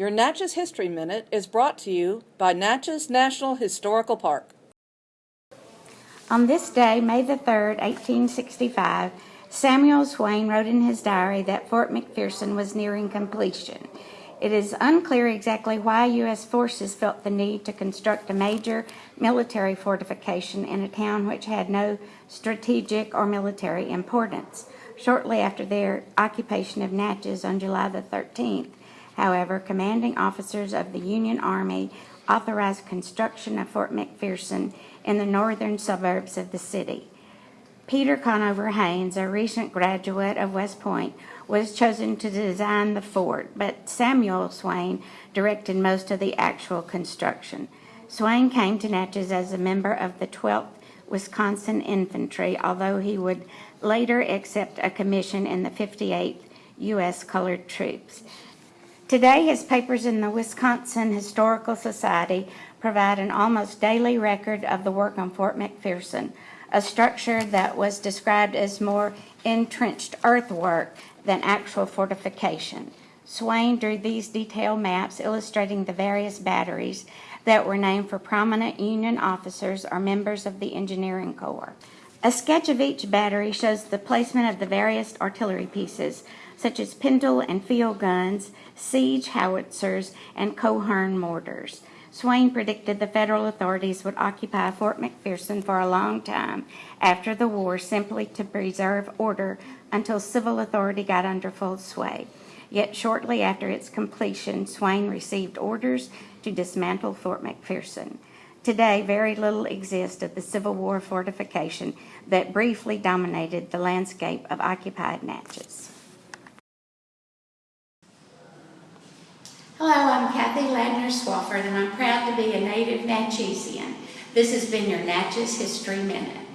Your Natchez History Minute is brought to you by Natchez National Historical Park. On this day, May the 3rd, 1865, Samuel Swain wrote in his diary that Fort McPherson was nearing completion. It is unclear exactly why U.S. forces felt the need to construct a major military fortification in a town which had no strategic or military importance. Shortly after their occupation of Natchez on July the 13th, however, commanding officers of the Union Army authorized construction of Fort McPherson in the northern suburbs of the city. Peter Conover Hains, a recent graduate of West Point, was chosen to design the fort, but Samuel Swain directed most of the actual construction. Swain came to Natchez as a member of the 12th Wisconsin Infantry, although he would later accept a commission in the 58th U.S. Colored Troops. Today, his papers in the Wisconsin Historical Society provide an almost daily record of the work on Fort McPherson, a structure that was described as more entrenched earthwork than actual fortification. Swain drew these detailed maps illustrating the various batteries that were named for prominent Union officers or members of the Engineering Corps. A sketch of each battery shows the placement of the various artillery pieces, such as pintle and field guns, siege howitzers, and Coehorn mortars. Swain predicted the federal authorities would occupy Fort McPherson for a long time after the war simply to preserve order until civil authority got under full sway. Yet shortly after its completion, Swain received orders to dismantle Fort McPherson. Today, very little exists of the Civil War fortification that briefly dominated the landscape of occupied Natchez. Hello, I'm Kathy Ladner Swafford, and I'm proud to be a native Natchezian. This has been your Natchez History Minute.